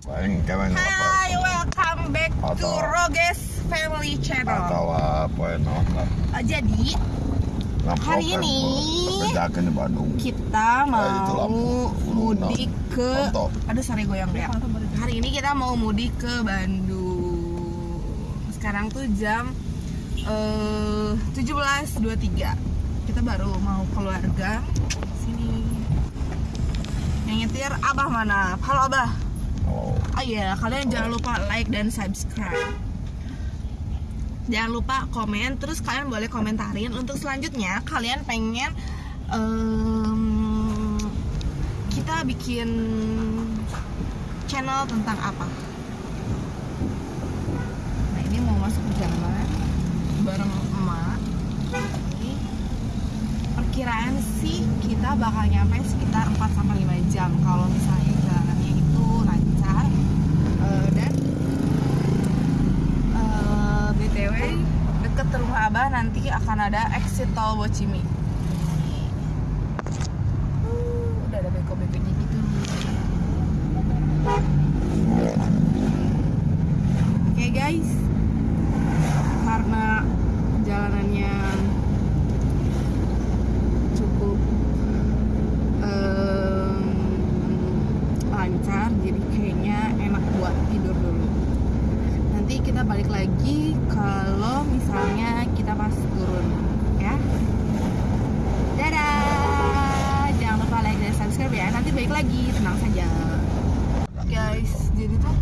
Paling kami Hai, welcome back to Roges Family Channel. atau apa ya Uh, jadi Hari ini kerjakan di Bandung kita itu mau mudik ke, aduh sorry goyang ya. Hari ini kita mau mudik ke Bandung. Sekarang tuh jam eh 17.23 Kita baru mau keluarga. Sini. Yang nyetir Abah mana? Halo Abah. Oh iya, kalian jangan lupa like dan subscribe. Jangan lupa komen, terus kalian boleh komentarin untuk selanjutnya kalian pengen em, kita bikin channel tentang apa? Nah ini mau masuk ke jalan bareng emak. Perkiraan sih kita bakal nyampe sekitar 4 sampai 5 jam kalau misalnya jalannya itu lancar Eh, dan eh, btw deket rumah abah nanti akan ada exit tol Bocimi. Uh, udah ada beko-bekonya gitu. Oke guys. Karena jalanannya cukup em, lancar jadi kayaknya enak buat tidur dulu nanti kita balik lagi kalau misalnya kita pas turun ya. Dadah! Jangan lupa like dan subscribe ya. Nanti balik lagi tenang saja. Guys jadi tuh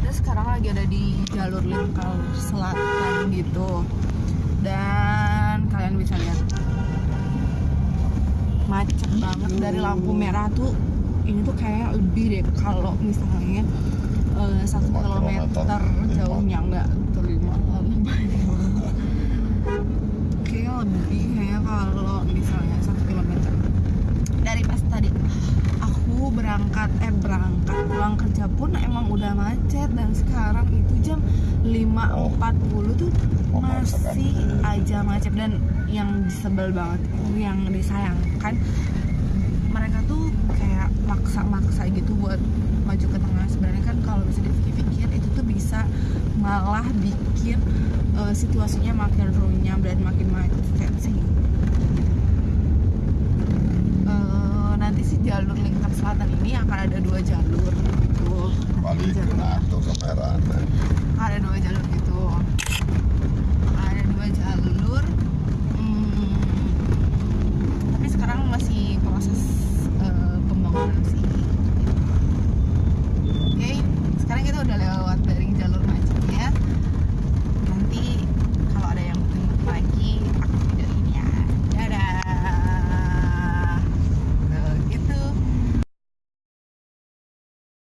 kita sekarang lagi ada di jalur lingkar selatan gitu. Dan kalian bisa lihat macet banget. Dari lampu merah tuh ini tuh kayak lebih deh kalau misalnya eh, satu Lima kilometer. jauhnya enggak terlima kayaknya lebih kayaknya kalau misalnya satu kilometer dari pas tadi aku berangkat eh berangkat pulang kerja pun emang udah macet dan sekarang itu jam 5.40 tuh Memaksakan. masih aja macet dan yang disebel banget yang disayangkan mereka tuh kayak maksa-maksa gitu buat maju ke tengah sebenarnya kan kalau bisa tuh bisa malah bikin eh, situasinya makin runyam dan makin macet sih. Eh, nanti sih jalur lingkar selatan ini akan ada dua jalur gitu. Balik ke Nato ke Peran ada dua jalur gitu